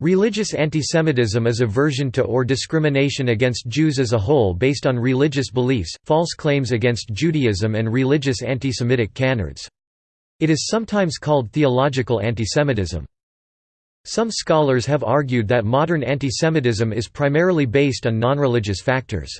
Religious antisemitism is aversion to or discrimination against Jews as a whole based on religious beliefs, false claims against Judaism and religious antisemitic canards. It is sometimes called theological antisemitism. Some scholars have argued that modern antisemitism is primarily based on non-religious factors.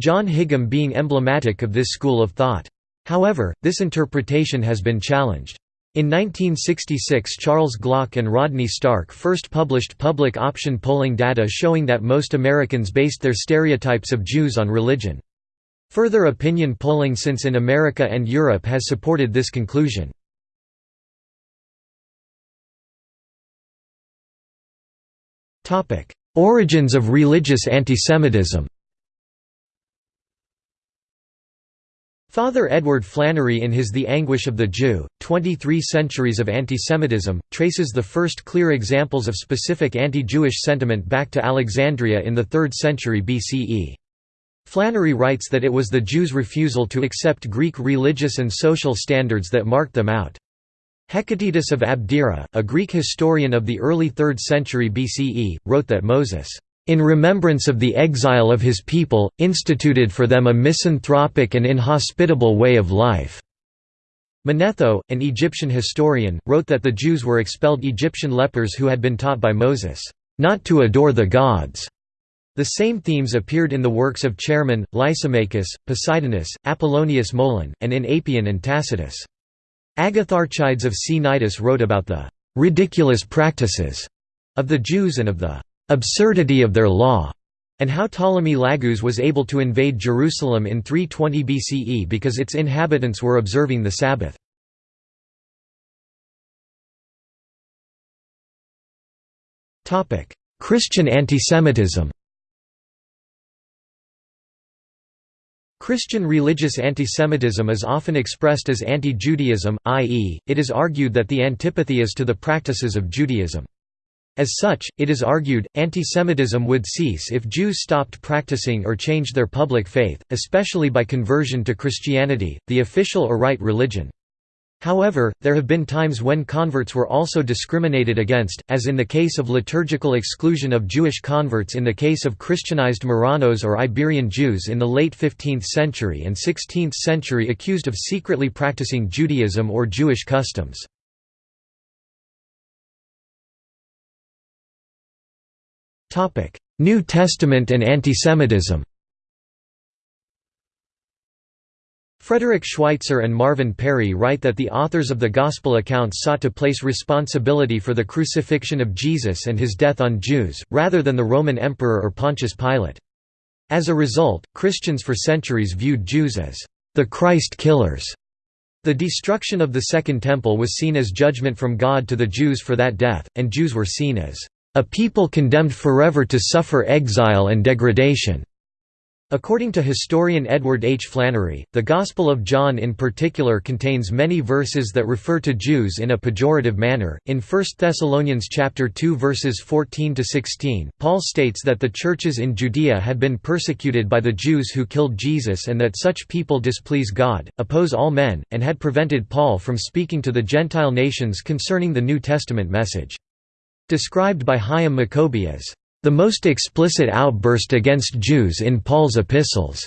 John Higham being emblematic of this school of thought. However, this interpretation has been challenged. In 1966 Charles Glock and Rodney Stark first published public option polling data showing that most Americans based their stereotypes of Jews on religion. Further opinion polling since in America and Europe has supported this conclusion. Origins of religious antisemitism Father Edward Flannery in his The Anguish of the Jew, 23 Centuries of Antisemitism, traces the first clear examples of specific anti-Jewish sentiment back to Alexandria in the 3rd century BCE. Flannery writes that it was the Jews' refusal to accept Greek religious and social standards that marked them out. Hecataeus of Abdera, a Greek historian of the early 3rd century BCE, wrote that Moses in remembrance of the exile of his people, instituted for them a misanthropic and inhospitable way of life." Manetho, an Egyptian historian, wrote that the Jews were expelled Egyptian lepers who had been taught by Moses, "...not to adore the gods." The same themes appeared in the works of Chaeremon, Lysimachus, Poseidonius, Apollonius Molon, and in Apion and Tacitus. Agatharchides of Cnidus wrote about the "...ridiculous practices," of the Jews and of the absurdity of their law, and how Ptolemy Lagus was able to invade Jerusalem in 320 BCE because its inhabitants were observing the Sabbath. Christian antisemitism Christian religious antisemitism is often expressed as anti-Judaism, i.e., it is argued that the antipathy is to the practices of Judaism. As such, it is argued, antisemitism would cease if Jews stopped practicing or changed their public faith, especially by conversion to Christianity, the official or right religion. However, there have been times when converts were also discriminated against, as in the case of liturgical exclusion of Jewish converts in the case of Christianized Marranos or Iberian Jews in the late 15th century and 16th century accused of secretly practicing Judaism or Jewish customs. New Testament and antisemitism Frederick Schweitzer and Marvin Perry write that the authors of the Gospel accounts sought to place responsibility for the crucifixion of Jesus and his death on Jews, rather than the Roman Emperor or Pontius Pilate. As a result, Christians for centuries viewed Jews as the Christ killers. The destruction of the Second Temple was seen as judgment from God to the Jews for that death, and Jews were seen as a people condemned forever to suffer exile and degradation. According to historian Edward H. Flannery, the Gospel of John in particular contains many verses that refer to Jews in a pejorative manner. In 1 Thessalonians chapter 2 verses 14 to 16, Paul states that the churches in Judea had been persecuted by the Jews who killed Jesus and that such people displease God, oppose all men, and had prevented Paul from speaking to the Gentile nations concerning the New Testament message. Described by Hyam Maccoby as the most explicit outburst against Jews in Paul's epistles.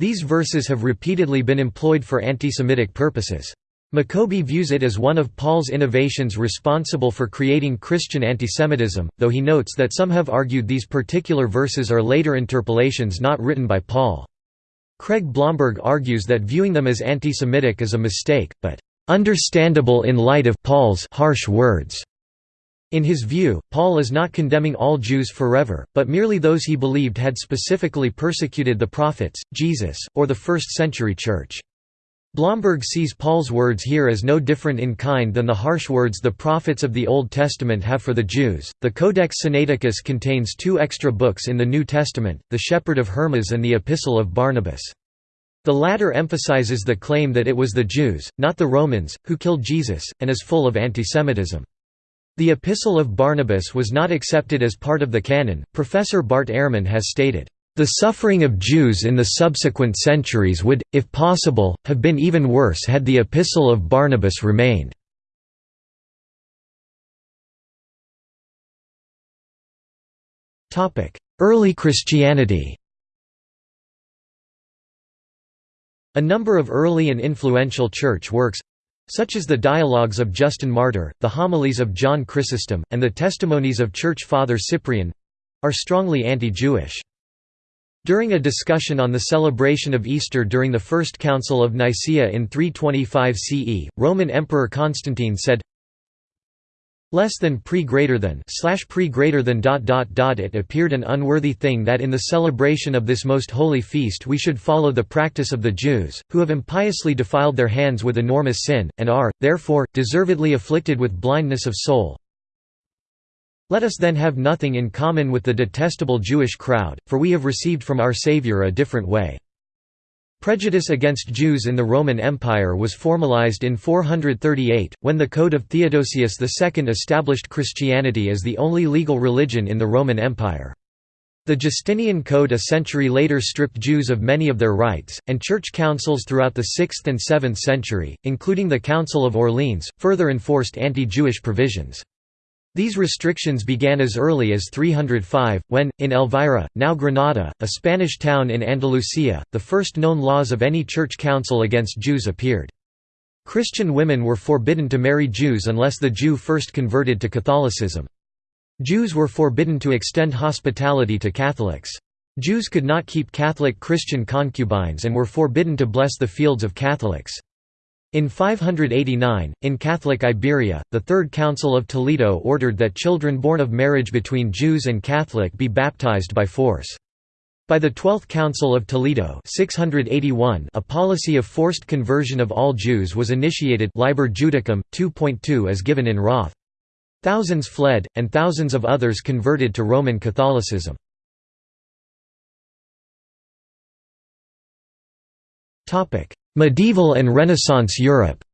These verses have repeatedly been employed for anti-Semitic purposes. Maccoby views it as one of Paul's innovations responsible for creating Christian antisemitism, though he notes that some have argued these particular verses are later interpolations not written by Paul. Craig Blomberg argues that viewing them as anti-Semitic is a mistake, but understandable in light of Paul's harsh words. In his view, Paul is not condemning all Jews forever, but merely those he believed had specifically persecuted the prophets, Jesus, or the first-century Church. Blomberg sees Paul's words here as no different in kind than the harsh words the prophets of the Old Testament have for the Jews. The Codex Sinaiticus contains two extra books in the New Testament, the Shepherd of Hermas and the Epistle of Barnabas. The latter emphasizes the claim that it was the Jews, not the Romans, who killed Jesus, and is full of antisemitism. The Epistle of Barnabas was not accepted as part of the canon. Professor Bart Ehrman has stated, The suffering of Jews in the subsequent centuries would, if possible, have been even worse had the Epistle of Barnabas remained. Early Christianity A number of early and influential church works—such as the Dialogues of Justin Martyr, the Homilies of John Chrysostom, and the Testimonies of Church Father Cyprian—are strongly anti-Jewish. During a discussion on the celebration of Easter during the First Council of Nicaea in 325 CE, Roman Emperor Constantine said, less than pre greater than slash pre greater than dot dot dot it appeared an unworthy thing that in the celebration of this most holy feast we should follow the practice of the Jews, who have impiously defiled their hands with enormous sin, and are, therefore, deservedly afflicted with blindness of soul. Let us then have nothing in common with the detestable Jewish crowd, for we have received from our Saviour a different way. Prejudice against Jews in the Roman Empire was formalized in 438, when the Code of Theodosius II established Christianity as the only legal religion in the Roman Empire. The Justinian Code a century later stripped Jews of many of their rights, and church councils throughout the 6th and 7th century, including the Council of Orleans, further enforced anti-Jewish provisions. These restrictions began as early as 305, when, in Elvira, now Granada, a Spanish town in Andalusia, the first known laws of any church council against Jews appeared. Christian women were forbidden to marry Jews unless the Jew first converted to Catholicism. Jews were forbidden to extend hospitality to Catholics. Jews could not keep Catholic Christian concubines and were forbidden to bless the fields of Catholics. In 589, in Catholic Iberia, the Third Council of Toledo ordered that children born of marriage between Jews and Catholic be baptized by force. By the Twelfth Council of Toledo 681, a policy of forced conversion of all Jews was initiated Liber Judicum, 2.2 as given in Roth. Thousands fled, and thousands of others converted to Roman Catholicism. Medieval and Renaissance Europe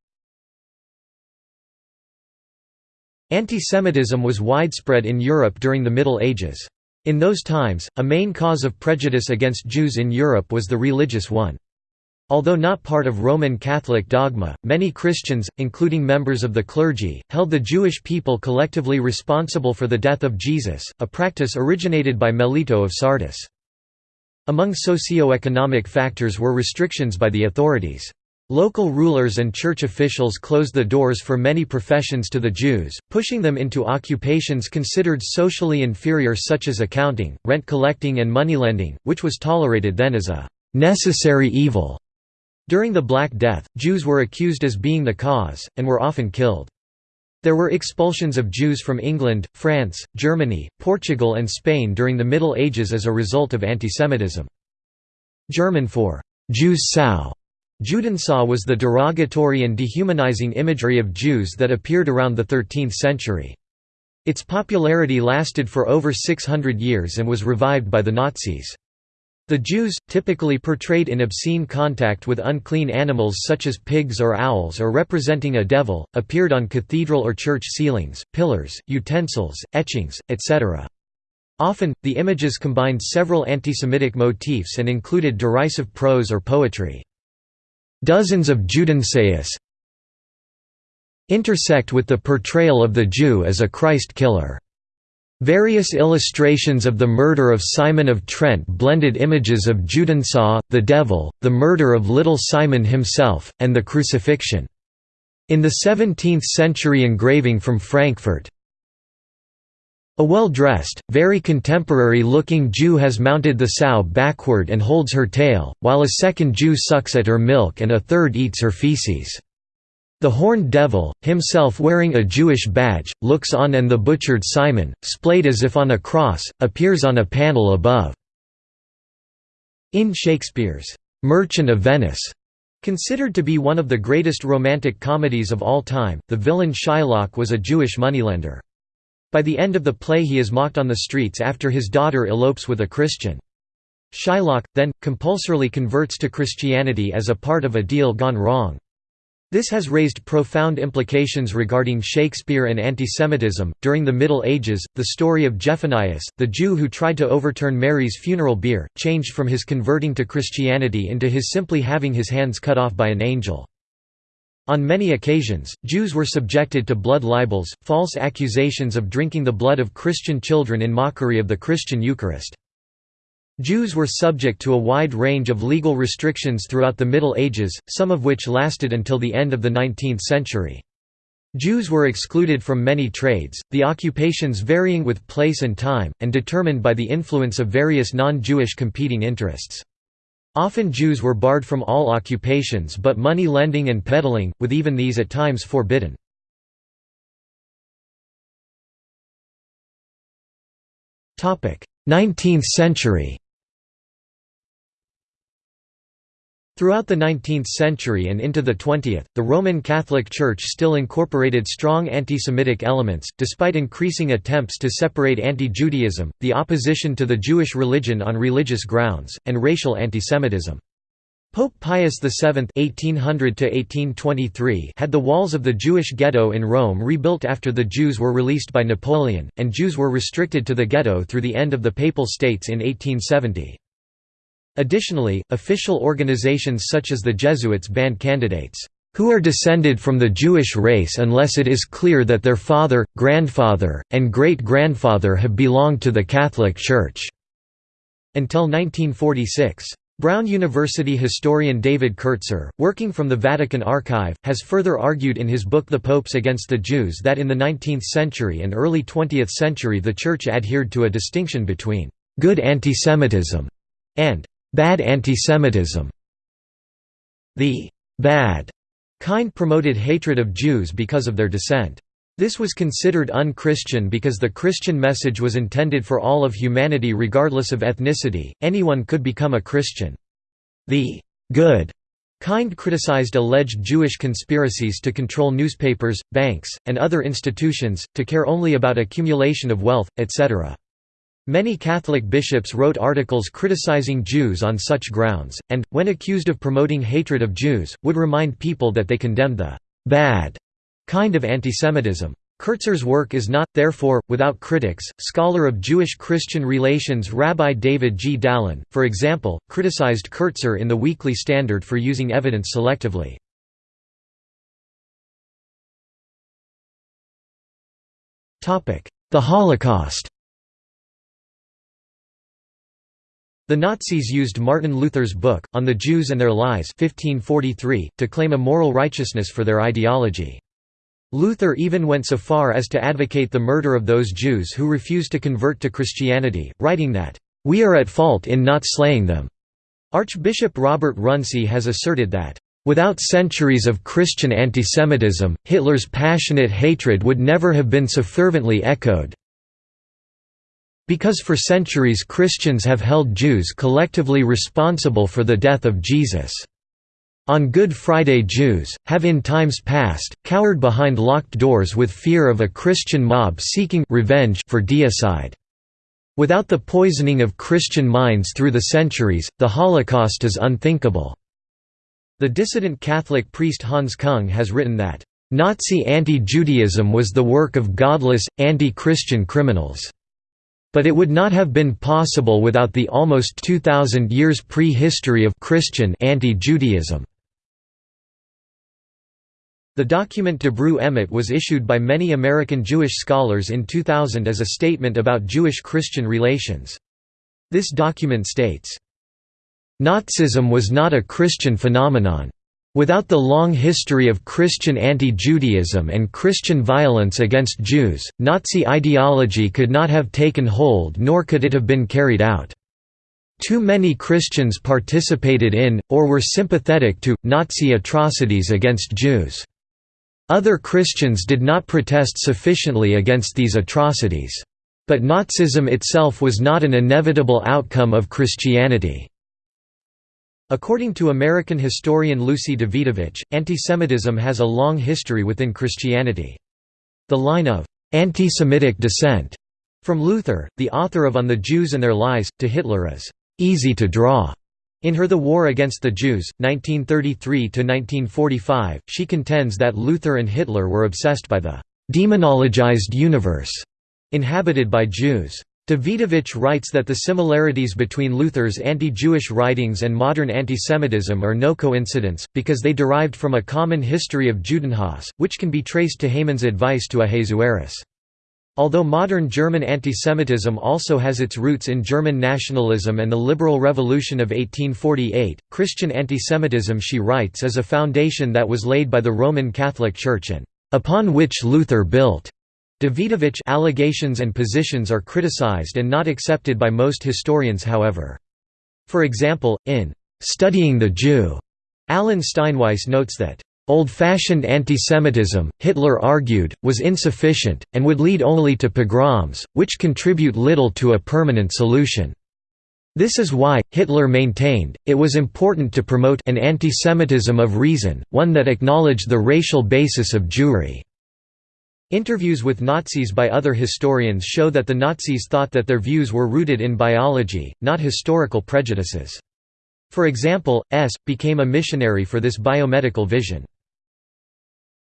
Antisemitism was widespread in Europe during the Middle Ages. In those times, a main cause of prejudice against Jews in Europe was the religious one. Although not part of Roman Catholic dogma, many Christians, including members of the clergy, held the Jewish people collectively responsible for the death of Jesus, a practice originated by Melito of Sardis. Among socio-economic factors were restrictions by the authorities. Local rulers and church officials closed the doors for many professions to the Jews, pushing them into occupations considered socially inferior such as accounting, rent collecting and moneylending, which was tolerated then as a «necessary evil». During the Black Death, Jews were accused as being the cause, and were often killed. There were expulsions of Jews from England, France, Germany, Portugal and Spain during the Middle Ages as a result of antisemitism. German for «Jews Sau» Judensau was the derogatory and dehumanizing imagery of Jews that appeared around the 13th century. Its popularity lasted for over 600 years and was revived by the Nazis. The Jews, typically portrayed in obscene contact with unclean animals such as pigs or owls or representing a devil, appeared on cathedral or church ceilings, pillars, utensils, etchings, etc. Often, the images combined several antisemitic motifs and included derisive prose or poetry. Dozens of Judensaus intersect with the portrayal of the Jew as a Christ killer. Various illustrations of the murder of Simon of Trent blended images of Judensau, the devil, the murder of little Simon himself, and the crucifixion. In the 17th-century engraving from Frankfurt, a well-dressed, very contemporary-looking Jew has mounted the sow backward and holds her tail, while a second Jew sucks at her milk and a third eats her feces. The horned devil, himself wearing a Jewish badge, looks on and the butchered Simon, splayed as if on a cross, appears on a panel above. In Shakespeare's «Merchant of Venice», considered to be one of the greatest romantic comedies of all time, the villain Shylock was a Jewish moneylender. By the end of the play he is mocked on the streets after his daughter elopes with a Christian. Shylock, then, compulsorily converts to Christianity as a part of a deal gone wrong. This has raised profound implications regarding Shakespeare and antisemitism. During the Middle Ages, the story of Jephonias, the Jew who tried to overturn Mary's funeral bier, changed from his converting to Christianity into his simply having his hands cut off by an angel. On many occasions, Jews were subjected to blood libels, false accusations of drinking the blood of Christian children in mockery of the Christian Eucharist. Jews were subject to a wide range of legal restrictions throughout the Middle Ages, some of which lasted until the end of the 19th century. Jews were excluded from many trades, the occupations varying with place and time, and determined by the influence of various non-Jewish competing interests. Often Jews were barred from all occupations but money lending and peddling, with even these at times forbidden. Nineteenth century Throughout the 19th century and into the 20th, the Roman Catholic Church still incorporated strong anti-Semitic elements, despite increasing attempts to separate anti-Judaism, the opposition to the Jewish religion on religious grounds, and racial antisemitism. Pope Pius VII (1800–1823) had the walls of the Jewish ghetto in Rome rebuilt after the Jews were released by Napoleon, and Jews were restricted to the ghetto through the end of the Papal States in 1870. Additionally, official organizations such as the Jesuits banned candidates who are descended from the Jewish race unless it is clear that their father, grandfather, and great-grandfather have belonged to the Catholic Church." Until 1946. Brown University historian David Kertzer, working from the Vatican Archive, has further argued in his book The Popes Against the Jews that in the 19th century and early 20th century the Church adhered to a distinction between «good antisemitism» and Bad antisemitism The «bad» kind promoted hatred of Jews because of their descent. This was considered un-Christian because the Christian message was intended for all of humanity regardless of ethnicity, anyone could become a Christian. The «good» kind criticized alleged Jewish conspiracies to control newspapers, banks, and other institutions, to care only about accumulation of wealth, etc. Many Catholic bishops wrote articles criticizing Jews on such grounds, and, when accused of promoting hatred of Jews, would remind people that they condemned the «bad» kind of antisemitism. Kertzer's work is not, therefore, without critics. Scholar of Jewish-Christian relations Rabbi David G. Dalin, for example, criticized Kertzer in the Weekly Standard for using evidence selectively. The Holocaust The Nazis used Martin Luther's book, On the Jews and Their Lies 1543, to claim a moral righteousness for their ideology. Luther even went so far as to advocate the murder of those Jews who refused to convert to Christianity, writing that, "...we are at fault in not slaying them." Archbishop Robert Runcie has asserted that, "...without centuries of Christian antisemitism, Hitler's passionate hatred would never have been so fervently echoed." Because for centuries Christians have held Jews collectively responsible for the death of Jesus. On Good Friday Jews, have in times past, cowered behind locked doors with fear of a Christian mob seeking revenge for deicide. Without the poisoning of Christian minds through the centuries, the Holocaust is unthinkable." The dissident Catholic priest Hans Kung has written that, "...Nazi anti-Judaism was the work of godless, anti-Christian criminals." But it would not have been possible without the almost 2,000 years pre-history of Christian anti-Judaism. The document Dabru Emet was issued by many American Jewish scholars in 2000 as a statement about Jewish-Christian relations. This document states, Nazism was not a Christian phenomenon. Without the long history of Christian anti-Judaism and Christian violence against Jews, Nazi ideology could not have taken hold nor could it have been carried out. Too many Christians participated in, or were sympathetic to, Nazi atrocities against Jews. Other Christians did not protest sufficiently against these atrocities. But Nazism itself was not an inevitable outcome of Christianity. According to American historian Lucy Dawidowicz, antisemitism has a long history within Christianity. The line of anti-Semitic descent from Luther, the author of On the Jews and Their Lies, to Hitler is easy to draw. In her The War Against the Jews, 1933–1945, she contends that Luther and Hitler were obsessed by the «demonologized universe» inhabited by Jews. Dawidowicz writes that the similarities between Luther's anti-Jewish writings and modern antisemitism are no coincidence, because they derived from a common history of Judenhass, which can be traced to Haman's advice to Ahasuerus. Although modern German antisemitism also has its roots in German nationalism and the liberal revolution of 1848, Christian antisemitism she writes is a foundation that was laid by the Roman Catholic Church and upon which Luther built. Dawidowicz allegations and positions are criticized and not accepted by most historians however. For example, in "'Studying the Jew' Alan Steinweis notes that Old-fashioned antisemitism, Hitler argued, was insufficient, and would lead only to pogroms, which contribute little to a permanent solution. This is why, Hitler maintained, it was important to promote an antisemitism of reason, one that acknowledged the racial basis of Jewry. Interviews with Nazis by other historians show that the Nazis thought that their views were rooted in biology, not historical prejudices. For example, S. became a missionary for this biomedical vision.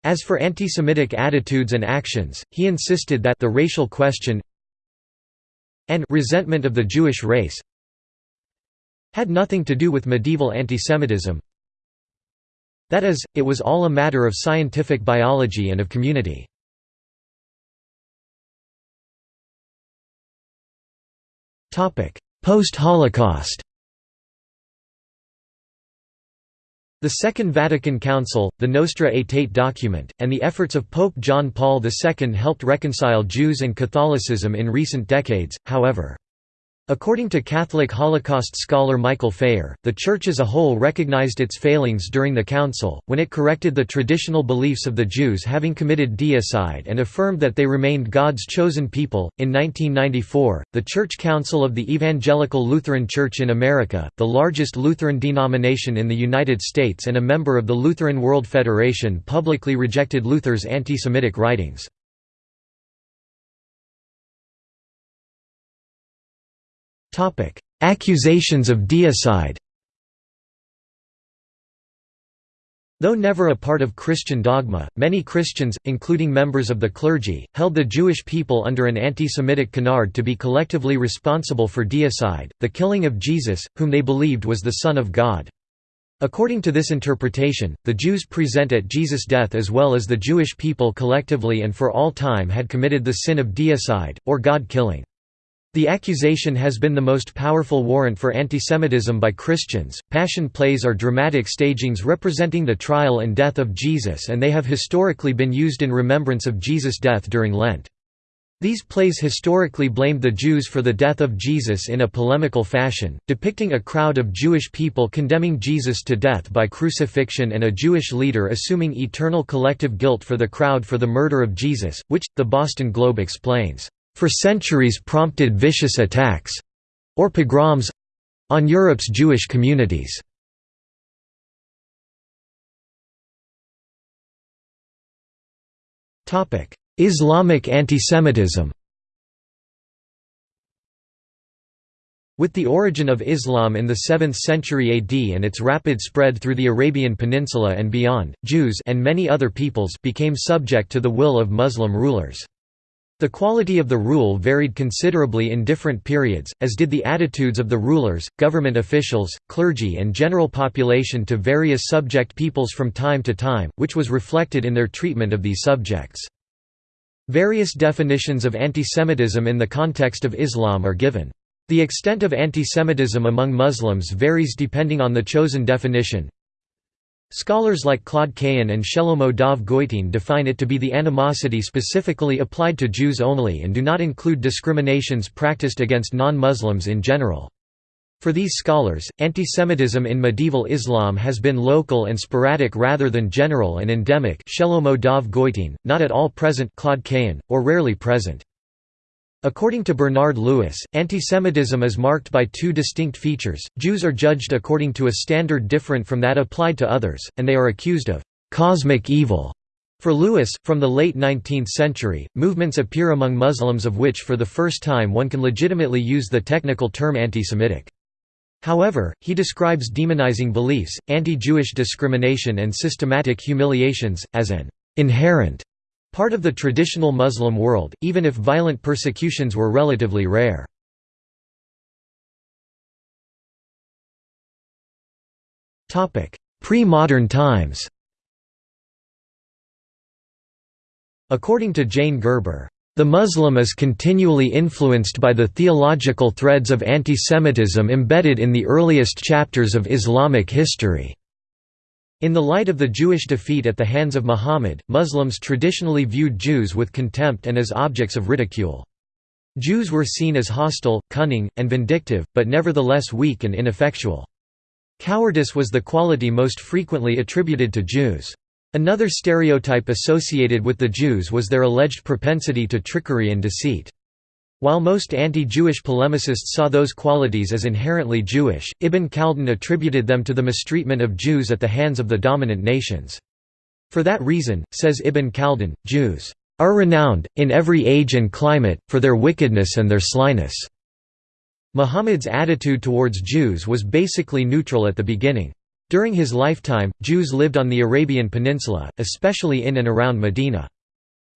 As for anti-Semitic attitudes and actions, he insisted that the racial question and resentment of the Jewish race had nothing to do with medieval antisemitism. That is, it was all a matter of scientific biology and of community. Post-Holocaust The Second Vatican Council, the Nostra Aetate document, and the efforts of Pope John Paul II helped reconcile Jews and Catholicism in recent decades, however. According to Catholic Holocaust scholar Michael Phayer, the Church as a whole recognized its failings during the Council, when it corrected the traditional beliefs of the Jews having committed deicide and affirmed that they remained God's chosen people. In 1994, the Church Council of the Evangelical Lutheran Church in America, the largest Lutheran denomination in the United States and a member of the Lutheran World Federation, publicly rejected Luther's anti Semitic writings. Topic: Accusations of deicide. Though never a part of Christian dogma, many Christians, including members of the clergy, held the Jewish people under an anti-Semitic canard to be collectively responsible for deicide, the killing of Jesus, whom they believed was the Son of God. According to this interpretation, the Jews present at Jesus' death as well as the Jewish people collectively and for all time had committed the sin of deicide, or God-killing. The accusation has been the most powerful warrant for antisemitism by Christians. Passion plays are dramatic stagings representing the trial and death of Jesus, and they have historically been used in remembrance of Jesus' death during Lent. These plays historically blamed the Jews for the death of Jesus in a polemical fashion, depicting a crowd of Jewish people condemning Jesus to death by crucifixion and a Jewish leader assuming eternal collective guilt for the crowd for the murder of Jesus, which, the Boston Globe explains, for centuries prompted vicious attacks—or pogroms—on Europe's Jewish communities. Islamic antisemitism With the origin of Islam in the 7th century AD and its rapid spread through the Arabian Peninsula and beyond, Jews and many other peoples became subject to the will of Muslim rulers. The quality of the rule varied considerably in different periods, as did the attitudes of the rulers, government officials, clergy and general population to various subject peoples from time to time, which was reflected in their treatment of these subjects. Various definitions of antisemitism in the context of Islam are given. The extent of antisemitism among Muslims varies depending on the chosen definition. Scholars like Claude Cahen and Shelomo Dov Goitein define it to be the animosity specifically applied to Jews only and do not include discriminations practiced against non-Muslims in general. For these scholars, antisemitism in medieval Islam has been local and sporadic rather than general and endemic Shelomo Dov Goitein, not at all present Claude Cahen, or rarely present. According to Bernard Lewis, antisemitism is marked by two distinct features, Jews are judged according to a standard different from that applied to others, and they are accused of «cosmic evil». For Lewis, from the late 19th century, movements appear among Muslims of which for the first time one can legitimately use the technical term antisemitic. However, he describes demonizing beliefs, anti-Jewish discrimination and systematic humiliations, as an «inherent» Part of the traditional Muslim world, even if violent persecutions were relatively rare. Pre-modern times According to Jane Gerber, "...the Muslim is continually influenced by the theological threads of antisemitism embedded in the earliest chapters of Islamic history." In the light of the Jewish defeat at the hands of Muhammad, Muslims traditionally viewed Jews with contempt and as objects of ridicule. Jews were seen as hostile, cunning, and vindictive, but nevertheless weak and ineffectual. Cowardice was the quality most frequently attributed to Jews. Another stereotype associated with the Jews was their alleged propensity to trickery and deceit. While most anti-Jewish polemicists saw those qualities as inherently Jewish, Ibn Khaldun attributed them to the mistreatment of Jews at the hands of the dominant nations. For that reason, says Ibn Khaldun, Jews are renowned, in every age and climate, for their wickedness and their slyness." Muhammad's attitude towards Jews was basically neutral at the beginning. During his lifetime, Jews lived on the Arabian Peninsula, especially in and around Medina.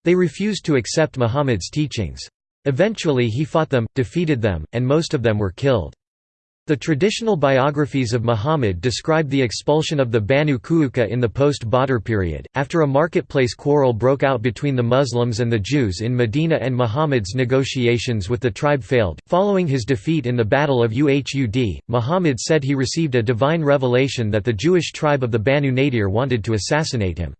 They refused to accept Muhammad's teachings. Eventually he fought them, defeated them, and most of them were killed. The traditional biographies of Muhammad describe the expulsion of the Banu Qaynuqa in the post-Badr period, after a marketplace quarrel broke out between the Muslims and the Jews in Medina and Muhammad's negotiations with the tribe failed. Following his defeat in the Battle of Uhud, Muhammad said he received a divine revelation that the Jewish tribe of the Banu Nadir wanted to assassinate him.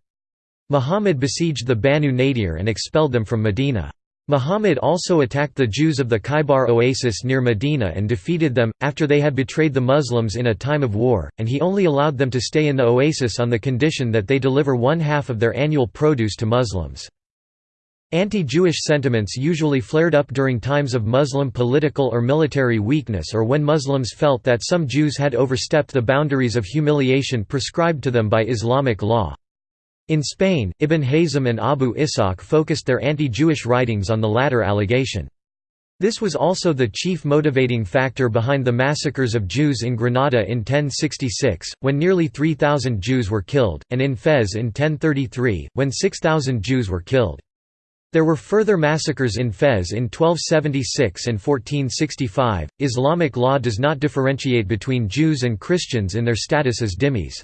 Muhammad besieged the Banu Nadir and expelled them from Medina. Muhammad also attacked the Jews of the Khaybar oasis near Medina and defeated them, after they had betrayed the Muslims in a time of war, and he only allowed them to stay in the oasis on the condition that they deliver one half of their annual produce to Muslims. Anti-Jewish sentiments usually flared up during times of Muslim political or military weakness or when Muslims felt that some Jews had overstepped the boundaries of humiliation prescribed to them by Islamic law. In Spain, Ibn Hazm and Abu Ishaq focused their anti-Jewish writings on the latter allegation. This was also the chief motivating factor behind the massacres of Jews in Granada in 1066, when nearly 3,000 Jews were killed, and in Fez in 1033, when 6,000 Jews were killed. There were further massacres in Fez in 1276 and 1465. Islamic law does not differentiate between Jews and Christians in their status as dhimmis.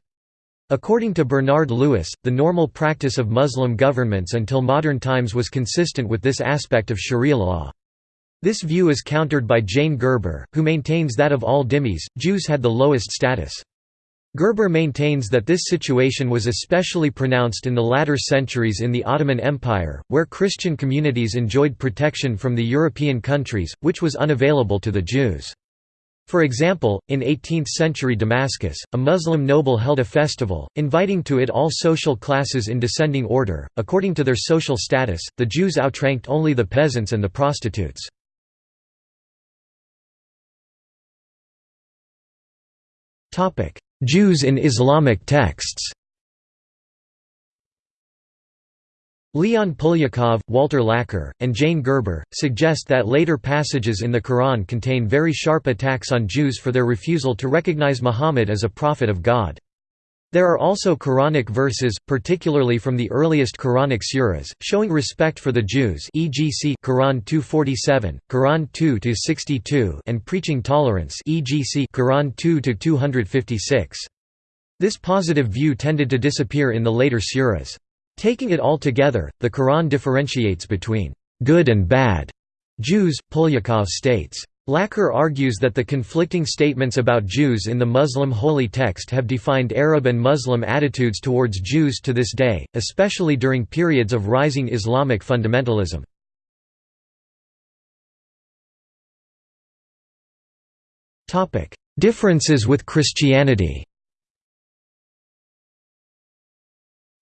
According to Bernard Lewis, the normal practice of Muslim governments until modern times was consistent with this aspect of sharia law. This view is countered by Jane Gerber, who maintains that of all dhimmis, Jews had the lowest status. Gerber maintains that this situation was especially pronounced in the latter centuries in the Ottoman Empire, where Christian communities enjoyed protection from the European countries, which was unavailable to the Jews. For example, in 18th-century Damascus, a Muslim noble held a festival, inviting to it all social classes in descending order. According to their social status, the Jews outranked only the peasants and the prostitutes. Jews in Islamic texts Leon Polyakov, Walter Laqueur, and Jane Gerber, suggest that later passages in the Quran contain very sharp attacks on Jews for their refusal to recognize Muhammad as a prophet of God. There are also Quranic verses, particularly from the earliest Quranic suras, showing respect for the Jews e.g. Quran 247, Quran 2-62 and preaching tolerance e.g. Quran 2-256. This positive view tended to disappear in the later suras. Taking it all together, the Quran differentiates between good and bad Jews, Polyakov states. Laqueur argues that the conflicting statements about Jews in the Muslim holy text have defined Arab and Muslim attitudes towards Jews to this day, especially during periods of rising Islamic fundamentalism. Differences with Christianity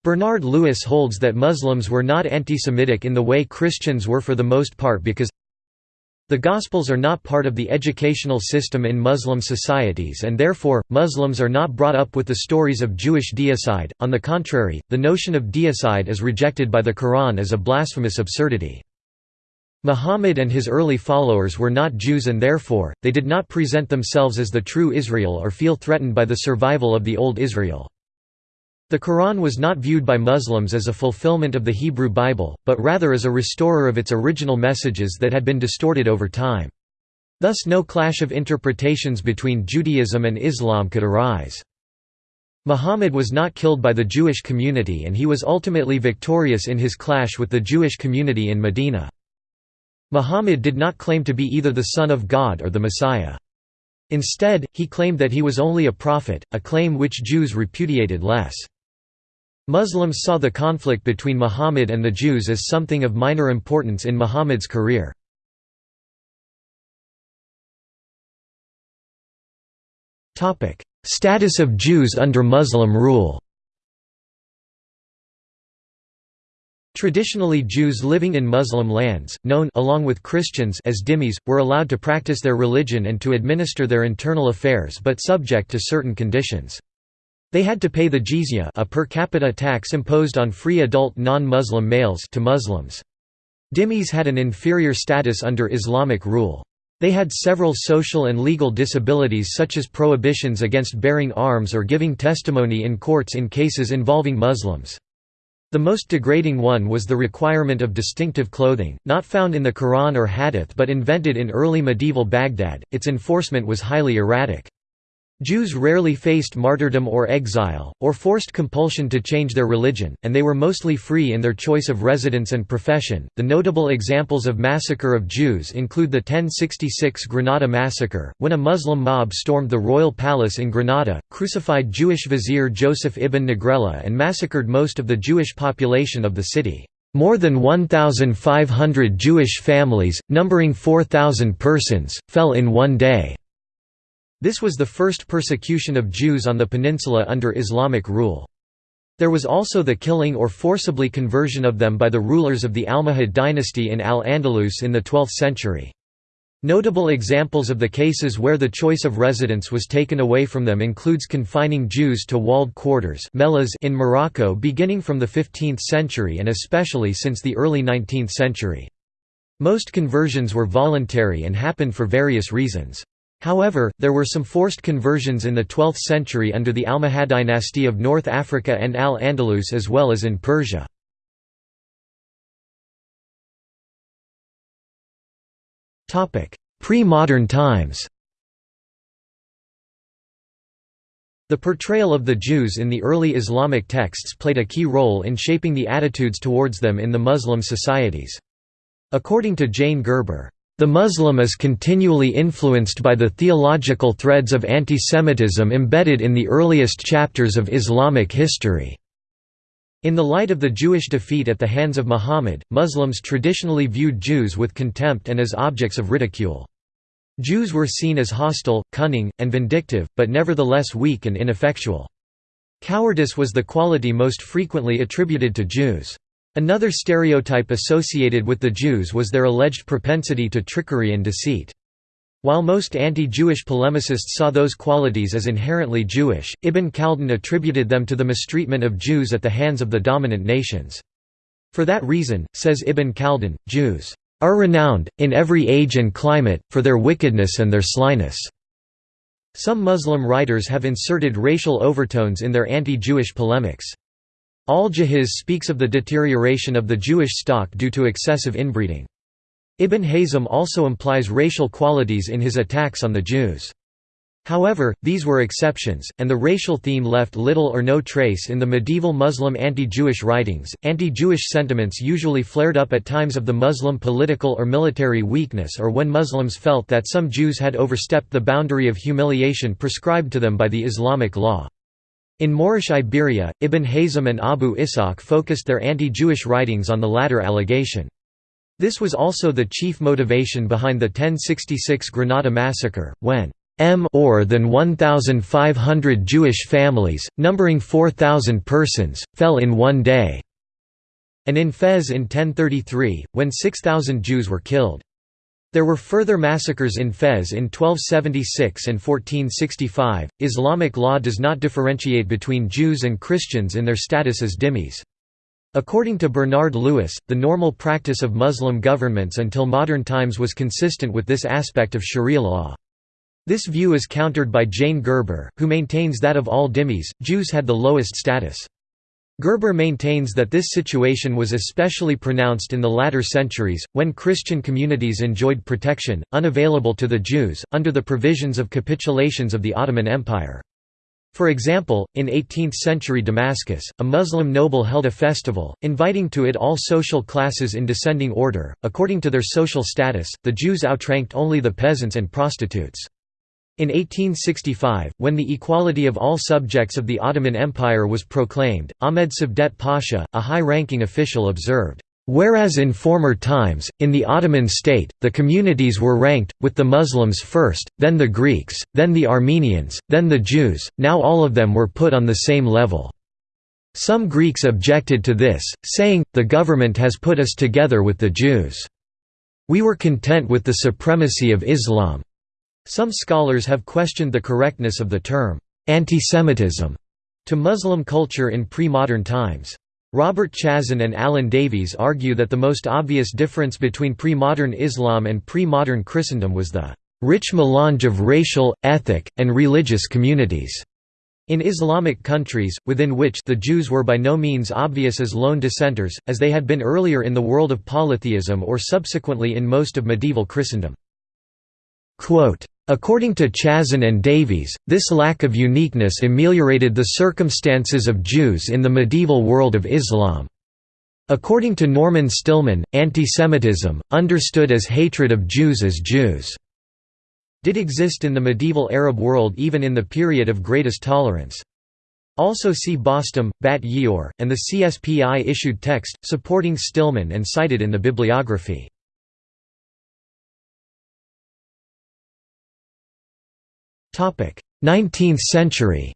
Bernard Lewis holds that Muslims were not anti-Semitic in the way Christians were for the most part because the Gospels are not part of the educational system in Muslim societies and therefore, Muslims are not brought up with the stories of Jewish deicide, on the contrary, the notion of deicide is rejected by the Quran as a blasphemous absurdity. Muhammad and his early followers were not Jews and therefore, they did not present themselves as the true Israel or feel threatened by the survival of the Old Israel. The Quran was not viewed by Muslims as a fulfillment of the Hebrew Bible, but rather as a restorer of its original messages that had been distorted over time. Thus no clash of interpretations between Judaism and Islam could arise. Muhammad was not killed by the Jewish community and he was ultimately victorious in his clash with the Jewish community in Medina. Muhammad did not claim to be either the Son of God or the Messiah. Instead, he claimed that he was only a prophet, a claim which Jews repudiated less. Muslims saw the conflict between Muhammad and the Jews as something of minor importance in Muhammad's career. Status of Jews under Muslim rule Traditionally Jews living in Muslim lands, known along with Christians as dhimmis, were allowed to practice their religion and to administer their internal affairs but subject to certain conditions. They had to pay the jizya a per capita tax imposed on free adult non-Muslim males to Muslims. Dhimmis had an inferior status under Islamic rule. They had several social and legal disabilities such as prohibitions against bearing arms or giving testimony in courts in cases involving Muslims. The most degrading one was the requirement of distinctive clothing, not found in the Quran or Hadith but invented in early medieval Baghdad. Its enforcement was highly erratic. Jews rarely faced martyrdom or exile, or forced compulsion to change their religion, and they were mostly free in their choice of residence and profession. The notable examples of massacre of Jews include the 1066 Granada massacre, when a Muslim mob stormed the royal palace in Granada, crucified Jewish vizier Joseph ibn Nagrela, and massacred most of the Jewish population of the city. More than 1,500 Jewish families, numbering 4,000 persons, fell in one day. This was the first persecution of Jews on the peninsula under Islamic rule. There was also the killing or forcibly conversion of them by the rulers of the Almohad dynasty in Al-Andalus in the 12th century. Notable examples of the cases where the choice of residence was taken away from them includes confining Jews to walled quarters in Morocco beginning from the 15th century and especially since the early 19th century. Most conversions were voluntary and happened for various reasons. However, there were some forced conversions in the 12th century under the Almohad dynasty of North Africa and Al-Andalus as well as in Persia. Pre-modern times The portrayal of the Jews in the early Islamic texts played a key role in shaping the attitudes towards them in the Muslim societies. According to Jane Gerber, the Muslim is continually influenced by the theological threads of antisemitism embedded in the earliest chapters of Islamic history. In the light of the Jewish defeat at the hands of Muhammad, Muslims traditionally viewed Jews with contempt and as objects of ridicule. Jews were seen as hostile, cunning, and vindictive, but nevertheless weak and ineffectual. Cowardice was the quality most frequently attributed to Jews. Another stereotype associated with the Jews was their alleged propensity to trickery and deceit. While most anti-Jewish polemicists saw those qualities as inherently Jewish, Ibn Khaldun attributed them to the mistreatment of Jews at the hands of the dominant nations. For that reason, says Ibn Khaldun, Jews are renowned, in every age and climate, for their wickedness and their slyness." Some Muslim writers have inserted racial overtones in their anti-Jewish polemics. Al-Jahiz speaks of the deterioration of the Jewish stock due to excessive inbreeding. Ibn Hazm also implies racial qualities in his attacks on the Jews. However, these were exceptions, and the racial theme left little or no trace in the medieval Muslim anti-Jewish writings. Anti-Jewish sentiments usually flared up at times of the Muslim political or military weakness or when Muslims felt that some Jews had overstepped the boundary of humiliation prescribed to them by the Islamic law. In Moorish Iberia, Ibn Hazm and Abu Ishaq focused their anti-Jewish writings on the latter allegation. This was also the chief motivation behind the 1066 Granada massacre, when m or than 1,500 Jewish families, numbering 4,000 persons, fell in one day, and in Fez in 1033, when 6,000 Jews were killed. There were further massacres in Fez in 1276 and 1465. Islamic law does not differentiate between Jews and Christians in their status as dhimmis. According to Bernard Lewis, the normal practice of Muslim governments until modern times was consistent with this aspect of Sharia law. This view is countered by Jane Gerber, who maintains that of all dhimmis, Jews had the lowest status. Gerber maintains that this situation was especially pronounced in the latter centuries, when Christian communities enjoyed protection, unavailable to the Jews, under the provisions of capitulations of the Ottoman Empire. For example, in 18th-century Damascus, a Muslim noble held a festival, inviting to it all social classes in descending order. According to their social status, the Jews outranked only the peasants and prostitutes. In 1865, when the equality of all subjects of the Ottoman Empire was proclaimed, Ahmed Cevdet Pasha, a high-ranking official observed, Whereas in former times, in the Ottoman state, the communities were ranked, with the Muslims first, then the Greeks, then the Armenians, then the Jews, now all of them were put on the same level. Some Greeks objected to this, saying, the government has put us together with the Jews. We were content with the supremacy of Islam. Some scholars have questioned the correctness of the term, antisemitism, to Muslim culture in pre-modern times. Robert Chazan and Alan Davies argue that the most obvious difference between pre-modern Islam and pre-modern Christendom was the rich melange of racial, ethnic, and religious communities. In Islamic countries, within which the Jews were by no means obvious as lone dissenters, as they had been earlier in the world of polytheism or subsequently in most of medieval Christendom. Quote, According to Chazan and Davies, this lack of uniqueness ameliorated the circumstances of Jews in the medieval world of Islam. According to Norman Stillman, antisemitism, understood as hatred of Jews as Jews, did exist in the medieval Arab world even in the period of greatest tolerance. Also see Bostom, Bat Ye'or, and the CSPI issued text, supporting Stillman and cited in the bibliography. 19th century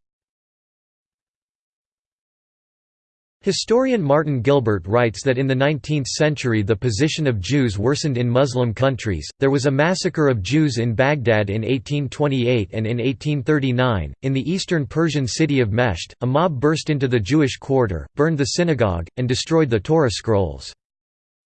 Historian Martin Gilbert writes that in the 19th century the position of Jews worsened in Muslim countries. There was a massacre of Jews in Baghdad in 1828 and in 1839. In the eastern Persian city of Meshed, a mob burst into the Jewish quarter, burned the synagogue, and destroyed the Torah scrolls.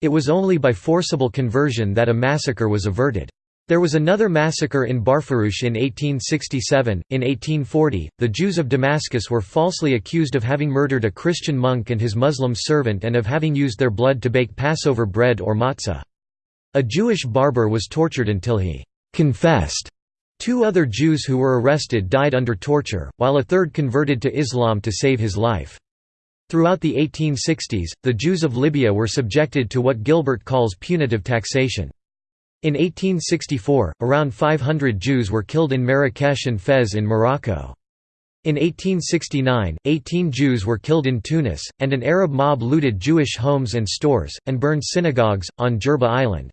It was only by forcible conversion that a massacre was averted. There was another massacre in Barfurush in 1867. In 1840, the Jews of Damascus were falsely accused of having murdered a Christian monk and his Muslim servant and of having used their blood to bake Passover bread or matzah. A Jewish barber was tortured until he confessed. Two other Jews who were arrested died under torture, while a third converted to Islam to save his life. Throughout the 1860s, the Jews of Libya were subjected to what Gilbert calls punitive taxation. In 1864, around 500 Jews were killed in Marrakesh and Fez in Morocco. In 1869, 18 Jews were killed in Tunis, and an Arab mob looted Jewish homes and stores, and burned synagogues, on Jerba Island.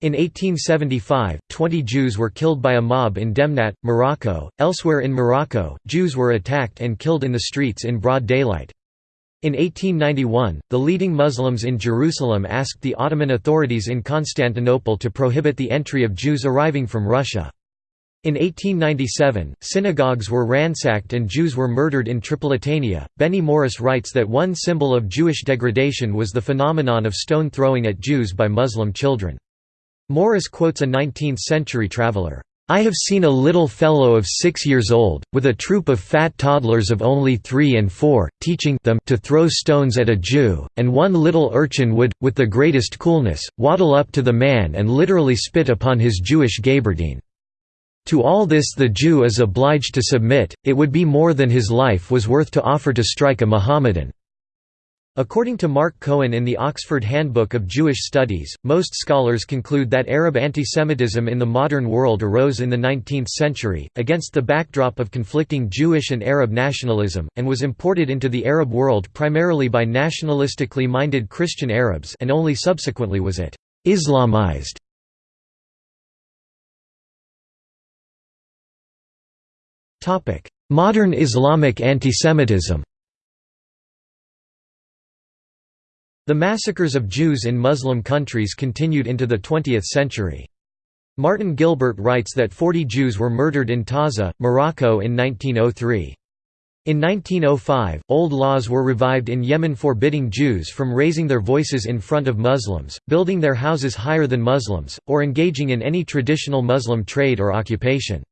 In 1875, 20 Jews were killed by a mob in Demnat, Morocco. Elsewhere in Morocco, Jews were attacked and killed in the streets in broad daylight. In 1891, the leading Muslims in Jerusalem asked the Ottoman authorities in Constantinople to prohibit the entry of Jews arriving from Russia. In 1897, synagogues were ransacked and Jews were murdered in Tripolitania. Benny Morris writes that one symbol of Jewish degradation was the phenomenon of stone throwing at Jews by Muslim children. Morris quotes a 19th century traveler. I have seen a little fellow of six years old, with a troop of fat toddlers of only three and four, teaching them to throw stones at a Jew, and one little urchin would, with the greatest coolness, waddle up to the man and literally spit upon his Jewish gaberdine. To all this the Jew is obliged to submit, it would be more than his life was worth to offer to strike a Mohammedan. According to Mark Cohen in the Oxford Handbook of Jewish Studies, most scholars conclude that Arab antisemitism in the modern world arose in the 19th century, against the backdrop of conflicting Jewish and Arab nationalism, and was imported into the Arab world primarily by nationalistically minded Christian Arabs and only subsequently was it «Islamized». Modern Islamic antisemitism The massacres of Jews in Muslim countries continued into the 20th century. Martin Gilbert writes that 40 Jews were murdered in Taza, Morocco in 1903. In 1905, old laws were revived in Yemen forbidding Jews from raising their voices in front of Muslims, building their houses higher than Muslims, or engaging in any traditional Muslim trade or occupation.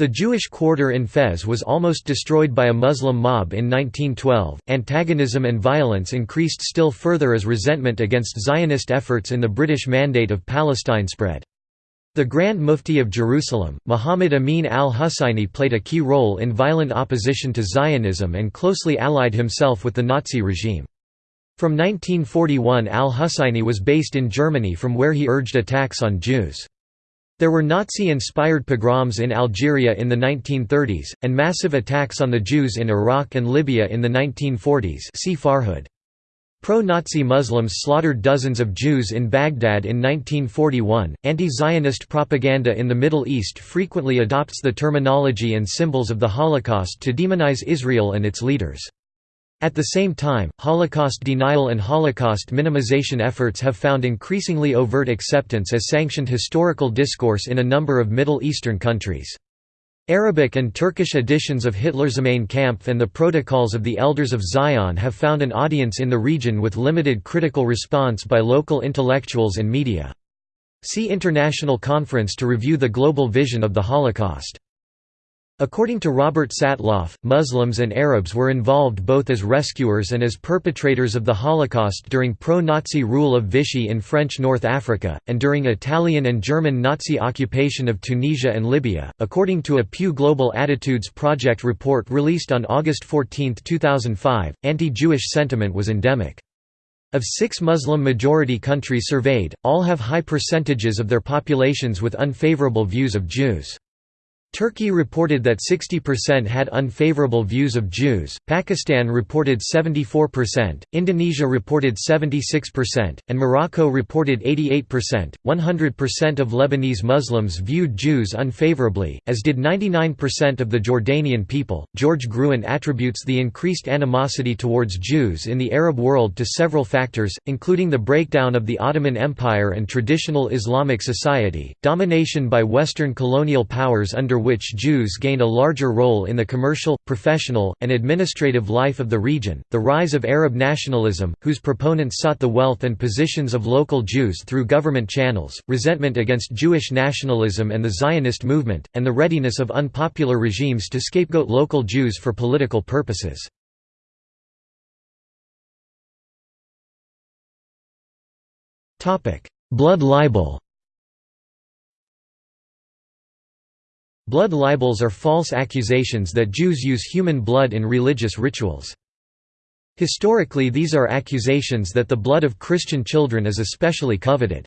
The Jewish quarter in Fez was almost destroyed by a Muslim mob in 1912. Antagonism and violence increased still further as resentment against Zionist efforts in the British Mandate of Palestine spread. The Grand Mufti of Jerusalem, Muhammad Amin al-Husayni played a key role in violent opposition to Zionism and closely allied himself with the Nazi regime. From 1941 al-Husayni was based in Germany from where he urged attacks on Jews. There were Nazi-inspired pogroms in Algeria in the 1930s, and massive attacks on the Jews in Iraq and Libya in the 1940s see Farhud. Pro-Nazi Muslims slaughtered dozens of Jews in Baghdad in 1941. Anti-Zionist propaganda in the Middle East frequently adopts the terminology and symbols of the Holocaust to demonize Israel and its leaders. At the same time, Holocaust denial and Holocaust minimization efforts have found increasingly overt acceptance as sanctioned historical discourse in a number of Middle Eastern countries. Arabic and Turkish editions of Hitler's Mein Kampf and the Protocols of the Elders of Zion have found an audience in the region with limited critical response by local intellectuals and media. See International Conference to review the global vision of the Holocaust. According to Robert Satloff, Muslims and Arabs were involved both as rescuers and as perpetrators of the Holocaust during pro-Nazi rule of Vichy in French North Africa, and during Italian and German Nazi occupation of Tunisia and Libya. According to a Pew Global Attitudes Project report released on August 14, 2005, anti-Jewish sentiment was endemic. Of six Muslim-majority countries surveyed, all have high percentages of their populations with unfavorable views of Jews. Turkey reported that 60% had unfavorable views of Jews, Pakistan reported 74%, Indonesia reported 76%, and Morocco reported 88%. 100% of Lebanese Muslims viewed Jews unfavorably, as did 99% of the Jordanian people. George Gruen attributes the increased animosity towards Jews in the Arab world to several factors, including the breakdown of the Ottoman Empire and traditional Islamic society, domination by Western colonial powers under which Jews gained a larger role in the commercial, professional, and administrative life of the region, the rise of Arab nationalism, whose proponents sought the wealth and positions of local Jews through government channels, resentment against Jewish nationalism and the Zionist movement, and the readiness of unpopular regimes to scapegoat local Jews for political purposes. Blood libel Blood libels are false accusations that Jews use human blood in religious rituals. Historically these are accusations that the blood of Christian children is especially coveted.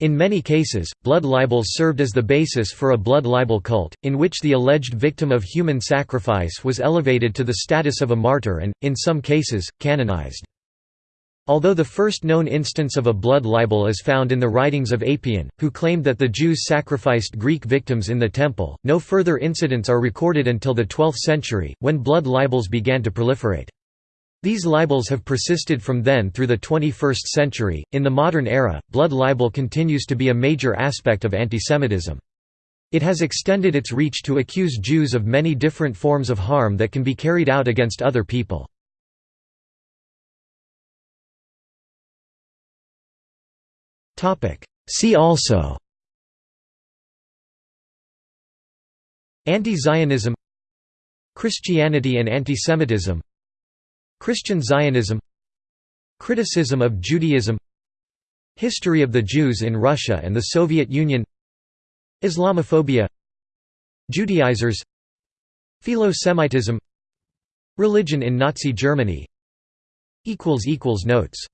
In many cases, blood libels served as the basis for a blood libel cult, in which the alleged victim of human sacrifice was elevated to the status of a martyr and, in some cases, canonized. Although the first known instance of a blood libel is found in the writings of Apion, who claimed that the Jews sacrificed Greek victims in the temple, no further incidents are recorded until the 12th century, when blood libels began to proliferate. These libels have persisted from then through the 21st century. In the modern era, blood libel continues to be a major aspect of antisemitism. It has extended its reach to accuse Jews of many different forms of harm that can be carried out against other people. See also Anti-Zionism Christianity and antisemitism Christian Zionism Criticism of Judaism History of the Jews in Russia and the Soviet Union Islamophobia Judaizers Philo-Semitism Religion in Nazi Germany Notes